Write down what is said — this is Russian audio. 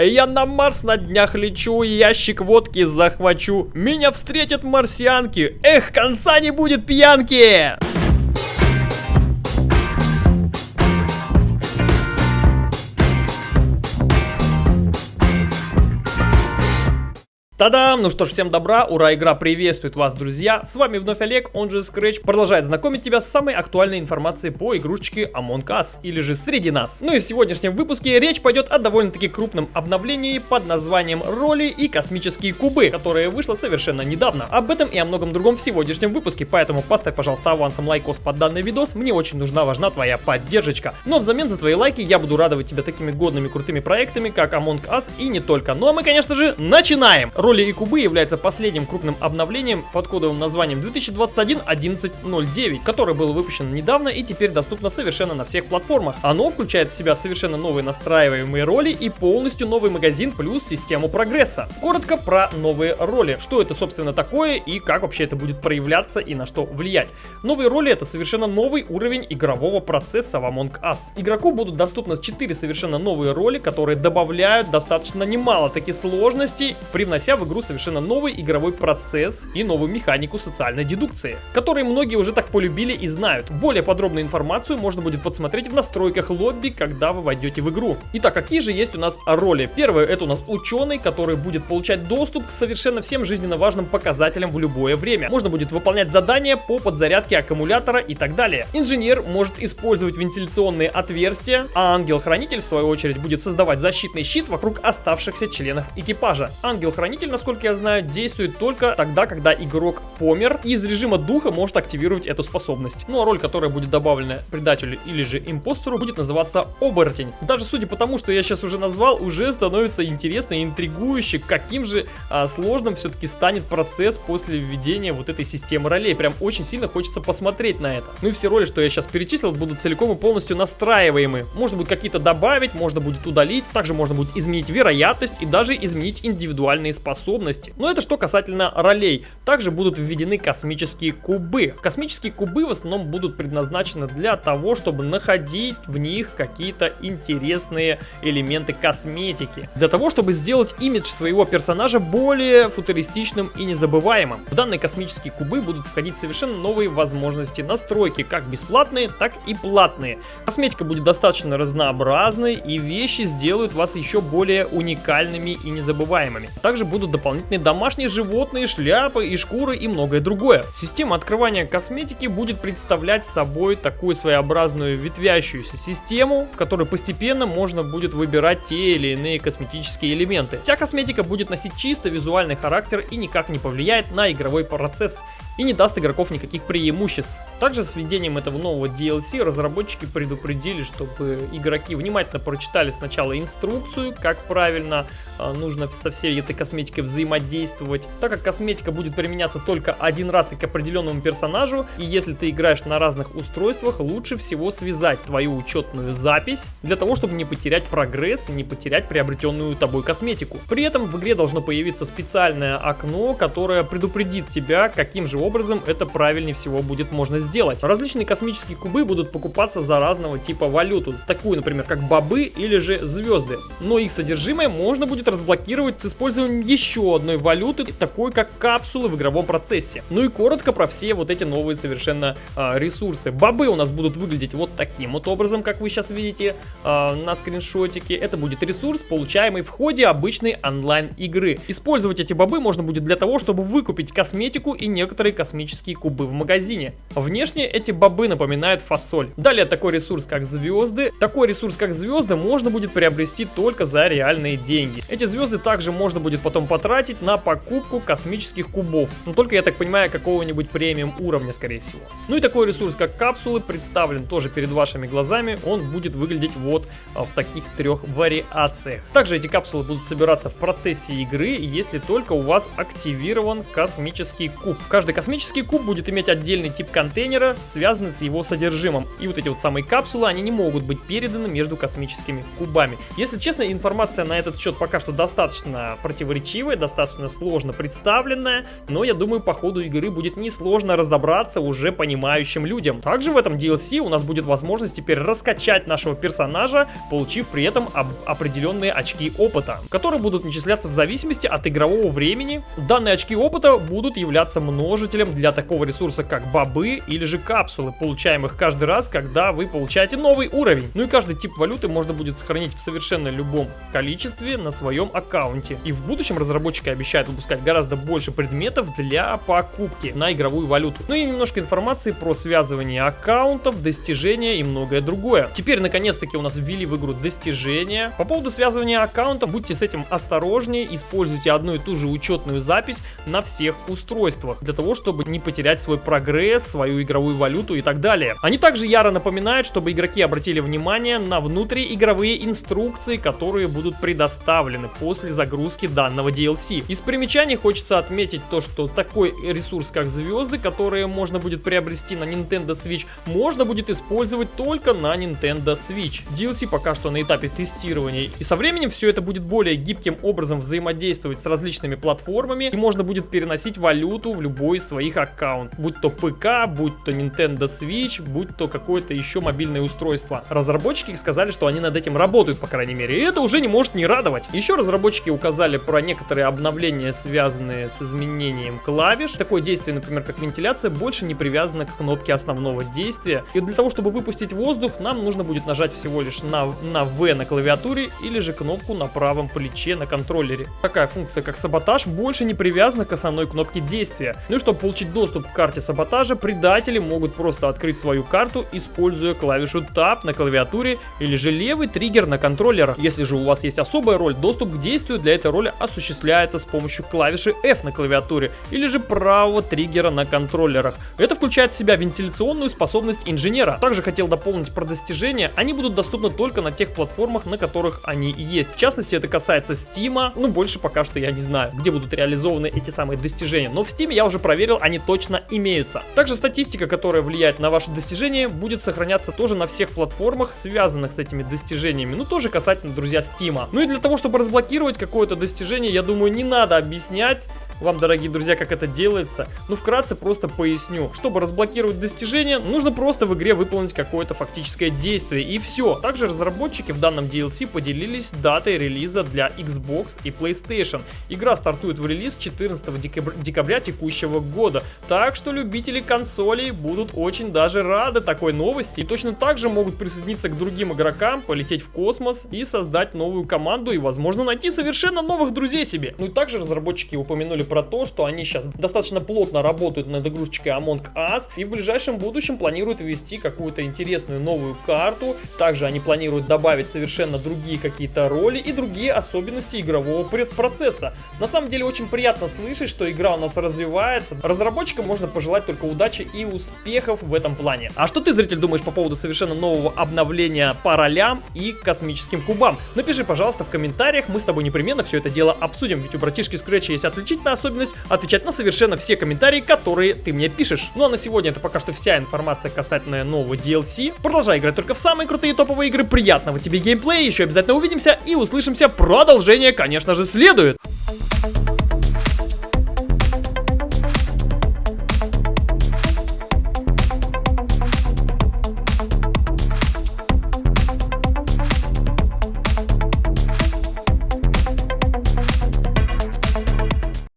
Я на Марс на днях лечу, ящик водки захвачу. Меня встретят марсианки. Эх, конца не будет пьянки! Та-дам! Ну что ж, всем добра, ура, игра приветствует вас, друзья! С вами вновь Олег, он же Scratch, продолжает знакомить тебя с самой актуальной информацией по игрушечке Among Us, или же Среди нас. Ну и в сегодняшнем выпуске речь пойдет о довольно-таки крупном обновлении под названием Роли и Космические Кубы, которое вышло совершенно недавно. Об этом и о многом другом в сегодняшнем выпуске, поэтому поставь, пожалуйста, авансом лайкос под данный видос, мне очень нужна, важна твоя поддержка. Но взамен за твои лайки я буду радовать тебя такими годными крутыми проектами, как Among Us и не только. Ну а мы, конечно же, начинаем! Роли и кубы является последним крупным обновлением под кодовым названием 2021-1109, которое было выпущено недавно и теперь доступно совершенно на всех платформах. Оно включает в себя совершенно новые настраиваемые роли и полностью новый магазин плюс систему прогресса. Коротко про новые роли. Что это, собственно, такое и как вообще это будет проявляться и на что влиять. Новые роли это совершенно новый уровень игрового процесса в Among Us. Игроку будут доступны 4 совершенно новые роли, которые добавляют достаточно немало таких сложностей, привнося в игру совершенно новый игровой процесс и новую механику социальной дедукции, которые многие уже так полюбили и знают. Более подробную информацию можно будет подсмотреть в настройках лобби, когда вы войдете в игру. Итак, какие же есть у нас роли? Первое, это у нас ученый, который будет получать доступ к совершенно всем жизненно важным показателям в любое время. Можно будет выполнять задания по подзарядке аккумулятора и так далее. Инженер может использовать вентиляционные отверстия, а ангел-хранитель, в свою очередь, будет создавать защитный щит вокруг оставшихся членов экипажа. Ангел-хранитель, насколько насколько я знаю, действует только тогда, когда игрок помер, и из режима духа может активировать эту способность. Ну а роль, которая будет добавлена предателю или же импостеру, будет называться оборотень. Даже судя по тому, что я сейчас уже назвал, уже становится интересно и интригующе, каким же а, сложным все-таки станет процесс после введения вот этой системы ролей. Прям очень сильно хочется посмотреть на это. Ну и все роли, что я сейчас перечислил, будут целиком и полностью настраиваемы. Можно будет какие-то добавить, можно будет удалить, также можно будет изменить вероятность и даже изменить индивидуальные способности способности. Но это что касательно ролей. Также будут введены космические кубы. Космические кубы в основном будут предназначены для того, чтобы находить в них какие-то интересные элементы косметики. Для того, чтобы сделать имидж своего персонажа более футуристичным и незабываемым. В данные космические кубы будут входить совершенно новые возможности настройки, как бесплатные, так и платные. Косметика будет достаточно разнообразной и вещи сделают вас еще более уникальными и незабываемыми. Также будут дополнительные дополнительные домашние животные, шляпы и шкуры и многое другое. Система открывания косметики будет представлять собой такую своеобразную ветвящуюся систему, в которой постепенно можно будет выбирать те или иные косметические элементы. Вся косметика будет носить чисто визуальный характер и никак не повлияет на игровой процесс и не даст игроков никаких преимуществ. Также с введением этого нового DLC разработчики предупредили, чтобы игроки внимательно прочитали сначала инструкцию, как правильно э, нужно со всей этой косметикой взаимодействовать, так как косметика будет применяться только один раз и к определенному персонажу, и если ты играешь на разных устройствах, лучше всего связать твою учетную запись, для того, чтобы не потерять прогресс, не потерять приобретенную тобой косметику. При этом в игре должно появиться специальное окно, которое предупредит тебя, каким же образом это правильнее всего будет можно сделать. Различные космические кубы будут покупаться за разного типа валюту, такую, например, как бобы или же звезды. Но их содержимое можно будет разблокировать с использованием еще одной валюты, такой как капсулы в игровом процессе. Ну и коротко про все вот эти новые совершенно э, ресурсы. Бобы у нас будут выглядеть вот таким вот образом, как вы сейчас видите э, на скриншотике. Это будет ресурс, получаемый в ходе обычной онлайн игры. Использовать эти бобы можно будет для того, чтобы выкупить косметику и некоторые космические кубы в магазине. Внешне эти бобы напоминают фасоль. Далее такой ресурс, как звезды. Такой ресурс, как звезды, можно будет приобрести только за реальные деньги. Эти звезды также можно будет потом потратить на покупку космических кубов. Но только, я так понимаю, какого-нибудь премиум уровня, скорее всего. Ну и такой ресурс, как капсулы, представлен тоже перед вашими глазами. Он будет выглядеть вот а, в таких трех вариациях. Также эти капсулы будут собираться в процессе игры, если только у вас активирован космический куб. Каждый космический куб будет иметь отдельный тип контейнера контейнера связаны с его содержимым. И вот эти вот самые капсулы, они не могут быть переданы между космическими кубами. Если честно, информация на этот счет пока что достаточно противоречивая, достаточно сложно представленная, но я думаю, по ходу игры будет несложно разобраться уже понимающим людям. Также в этом DLC у нас будет возможность теперь раскачать нашего персонажа, получив при этом определенные очки опыта, которые будут начисляться в зависимости от игрового времени. Данные очки опыта будут являться множителем для такого ресурса, как бобы или же капсулы, получаемых каждый раз, когда вы получаете новый уровень. Ну и каждый тип валюты можно будет сохранить в совершенно любом количестве на своем аккаунте. И в будущем разработчики обещают выпускать гораздо больше предметов для покупки на игровую валюту. Ну и немножко информации про связывание аккаунтов, достижения и многое другое. Теперь наконец-таки у нас ввели в игру достижения. По поводу связывания аккаунтов, будьте с этим осторожнее, используйте одну и ту же учетную запись на всех устройствах, для того, чтобы не потерять свой прогресс, свою игровую валюту и так далее. Они также яро напоминают, чтобы игроки обратили внимание на внутриигровые инструкции, которые будут предоставлены после загрузки данного DLC. Из примечаний хочется отметить то, что такой ресурс, как звезды, которые можно будет приобрести на Nintendo Switch, можно будет использовать только на Nintendo Switch. DLC пока что на этапе тестирования, и со временем все это будет более гибким образом взаимодействовать с различными платформами, и можно будет переносить валюту в любой из своих аккаунтов, будь то ПК, будь то Nintendo Switch, будь то какое-то еще мобильное устройство. Разработчики сказали, что они над этим работают, по крайней мере, и это уже не может не радовать. Еще разработчики указали про некоторые обновления, связанные с изменением клавиш. Такое действие, например, как вентиляция, больше не привязано к кнопке основного действия. И для того, чтобы выпустить воздух, нам нужно будет нажать всего лишь на, на V на клавиатуре или же кнопку на правом плече на контроллере. Такая функция, как саботаж, больше не привязана к основной кнопке действия. Ну и чтобы получить доступ к карте саботажа, предатели могут просто открыть свою карту, используя клавишу Tab на клавиатуре или же левый триггер на контроллерах. Если же у вас есть особая роль, доступ к действию для этой роли осуществляется с помощью клавиши F на клавиатуре или же правого триггера на контроллерах. Это включает в себя вентиляционную способность инженера. Также хотел дополнить про достижения. Они будут доступны только на тех платформах, на которых они есть. В частности, это касается Steam. Ну, больше пока что я не знаю, где будут реализованы эти самые достижения. Но в Steam я уже проверил, они точно имеются. Также статистика, которая влияет на ваши достижения, будет сохраняться тоже на всех платформах, связанных с этими достижениями. Ну, тоже касательно, друзья, Steam. Ну и для того, чтобы разблокировать какое-то достижение, я думаю, не надо объяснять, вам, дорогие друзья, как это делается. Ну, вкратце просто поясню. Чтобы разблокировать достижение, нужно просто в игре выполнить какое-то фактическое действие, и все. Также разработчики в данном DLC поделились датой релиза для Xbox и PlayStation. Игра стартует в релиз 14 декабря, декабря текущего года, так что любители консолей будут очень даже рады такой новости, и точно так же могут присоединиться к другим игрокам, полететь в космос и создать новую команду, и, возможно, найти совершенно новых друзей себе. Ну и также разработчики упомянули про то, что они сейчас достаточно плотно работают над игрушечкой Among Us и в ближайшем будущем планируют ввести какую-то интересную новую карту. Также они планируют добавить совершенно другие какие-то роли и другие особенности игрового процесса. На самом деле очень приятно слышать, что игра у нас развивается. Разработчикам можно пожелать только удачи и успехов в этом плане. А что ты, зритель, думаешь по поводу совершенно нового обновления по ролям и космическим кубам? Напиши, пожалуйста, в комментариях, мы с тобой непременно все это дело обсудим, ведь у братишки Scratch есть отличительная особенность отвечать на совершенно все комментарии, которые ты мне пишешь. Ну а на сегодня это пока что вся информация касательно нового DLC. Продолжай играть только в самые крутые топовые игры. Приятного тебе геймплея, еще обязательно увидимся и услышимся. Продолжение, конечно же, следует.